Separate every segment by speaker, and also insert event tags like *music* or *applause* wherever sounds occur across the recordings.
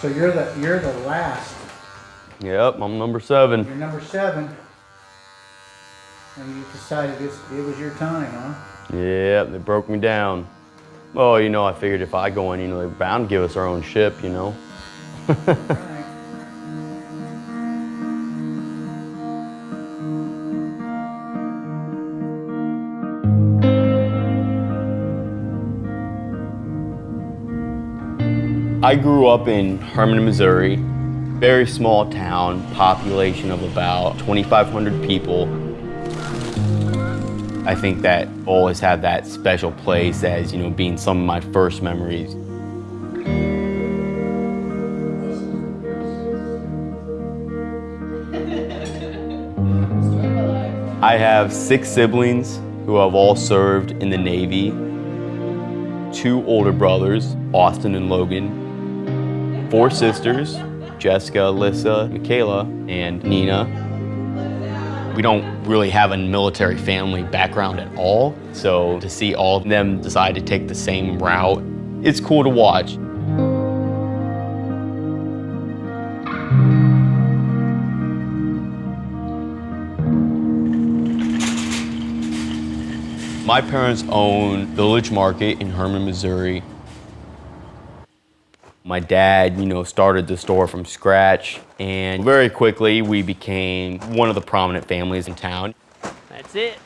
Speaker 1: So you're the you're the last.
Speaker 2: Yep, I'm number seven.
Speaker 1: You're number seven. And you decided this it was your time, huh?
Speaker 2: Yeah, they broke me down. Well, you know, I figured if I go in, you know, they're bound to give us our own ship, you know. *laughs* I grew up in Hermann, Missouri. Very small town, population of about 2,500 people. I think that always had that special place as, you know, being some of my first memories. I have six siblings who have all served in the Navy. Two older brothers, Austin and Logan. Four sisters, Jessica, Alyssa, Michaela, and Nina. We don't really have a military family background at all, so to see all of them decide to take the same route, it's cool to watch. My parents own Village Market in Hermann, Missouri. My dad, you know, started the store from scratch, and very quickly we became one of the prominent families in town.
Speaker 3: That's it.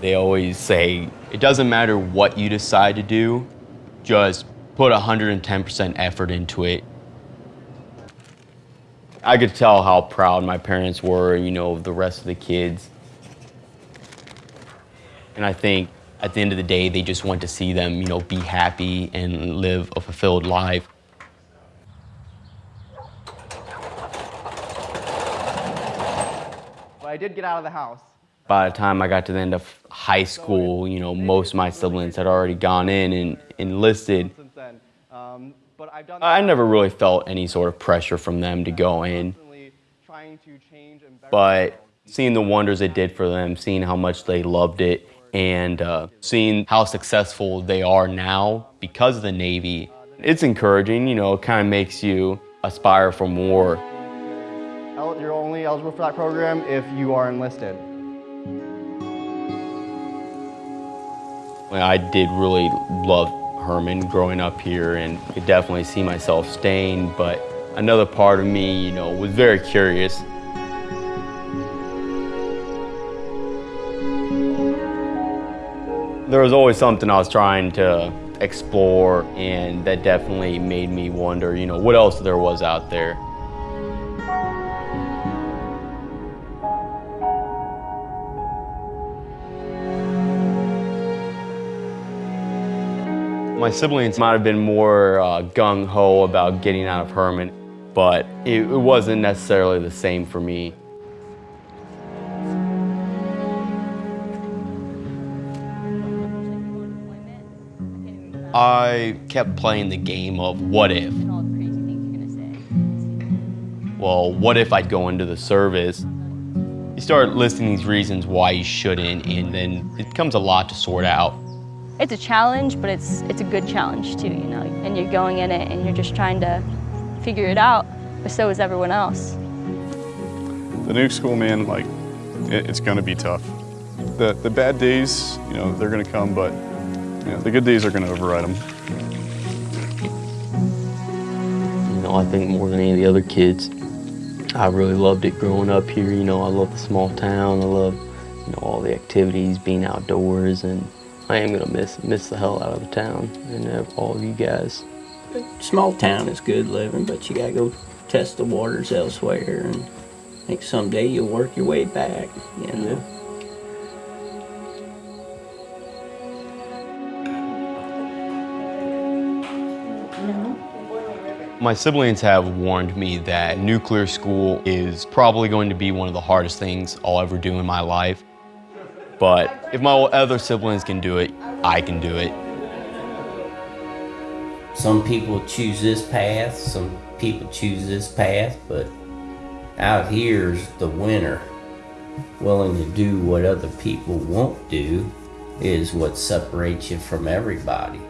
Speaker 2: They always say, it doesn't matter what you decide to do, just put 110% effort into it. I could tell how proud my parents were, you know, of the rest of the kids. And I think at the end of the day, they just want to see them, you know, be happy and live a fulfilled life.
Speaker 4: But I did get out of the house.
Speaker 2: By the time I got to the end of high school, you know, most of my siblings had already gone in and enlisted.
Speaker 4: Since then. Um, but I've done
Speaker 2: I never really felt any sort of pressure from them to go in.
Speaker 4: constantly trying to change and better
Speaker 2: but seeing the wonders it did for them, seeing how much they loved it, and uh, seeing how successful they are now because of the Navy, it's encouraging. You know, it kind of makes you aspire for more.
Speaker 4: You're only eligible for that program if you are enlisted.
Speaker 2: I did really love Hermann growing up here, and could definitely see myself staying. But another part of me, you know, was very curious. There was always something I was trying to explore, and that definitely made me wonder, you know, what else there was out there. My siblings might have been more uh, gung ho about getting out of Hermann, but it, it wasn't necessarily the same for me. I kept playing the game of what if. Well, what if I'd go into the service? You start listing these reasons why you shouldn't, and then it becomes a lot to sort out.
Speaker 5: It's a challenge, but it's it's a good challenge too, you know. And you're going in it and you're just trying to figure it out, but so is everyone else.
Speaker 6: The new school, man, like, it, it's gonna be tough. The, the bad days, you know, they're gonna come, but you know, the good days are gonna override them.
Speaker 2: You know, I think more than any of the other kids, I really loved it growing up here. You know, I love the small town. I love, you know, all the activities, being outdoors, and I am gonna miss miss the hell out of the town and all of you guys.
Speaker 3: Small town is good living, but you gotta go test the waters elsewhere, and I think someday you'll work your way back. You know.
Speaker 2: My siblings have warned me that nuclear school is probably going to be one of the hardest things I'll ever do in my life. But if my other siblings can do it, I can do it.
Speaker 7: Some people choose this path, some people choose this path, but out here's the winner. Willing to do what other people won't do is what separates you from everybody.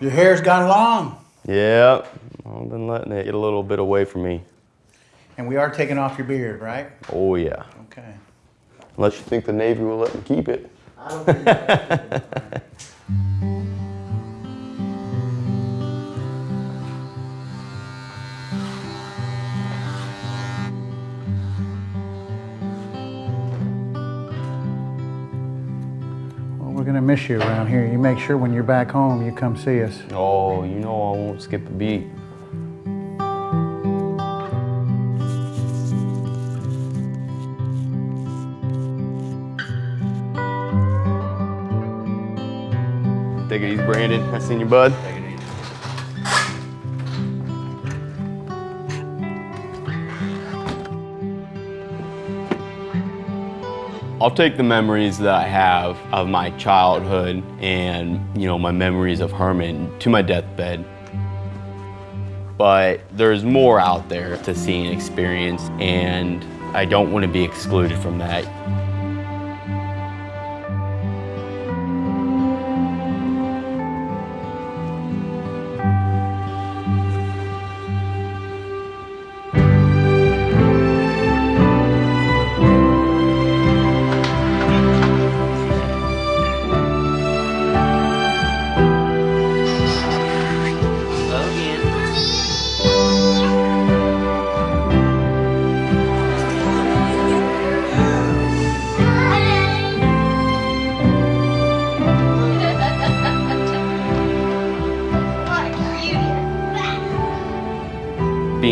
Speaker 1: Your hair's gone long.
Speaker 2: Yeah, I've been letting it get a little bit away from me.
Speaker 1: And we are taking off your beard, right?
Speaker 2: Oh yeah.
Speaker 1: Okay.
Speaker 2: Unless you think the Navy will let me keep it.
Speaker 1: Well, *laughs* we're gonna miss you around here. You make sure when you're back home, you come see us.
Speaker 2: Oh, you know I won't skip a beat. Take it easy, Brandon. I seen you, bud. I'll take the memories that I have of my childhood and, you know, my memories of Hermann to my deathbed. But there's more out there to see and experience, and I don't want to be excluded from that.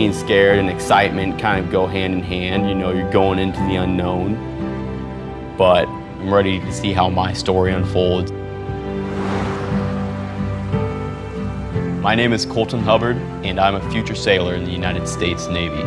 Speaker 2: Being scared and excitement kind of go hand in hand. You know, you're going into the unknown, but I'm ready to see how my story unfolds. My name is Colton Hubbard, and I'm a future sailor in the United States Navy.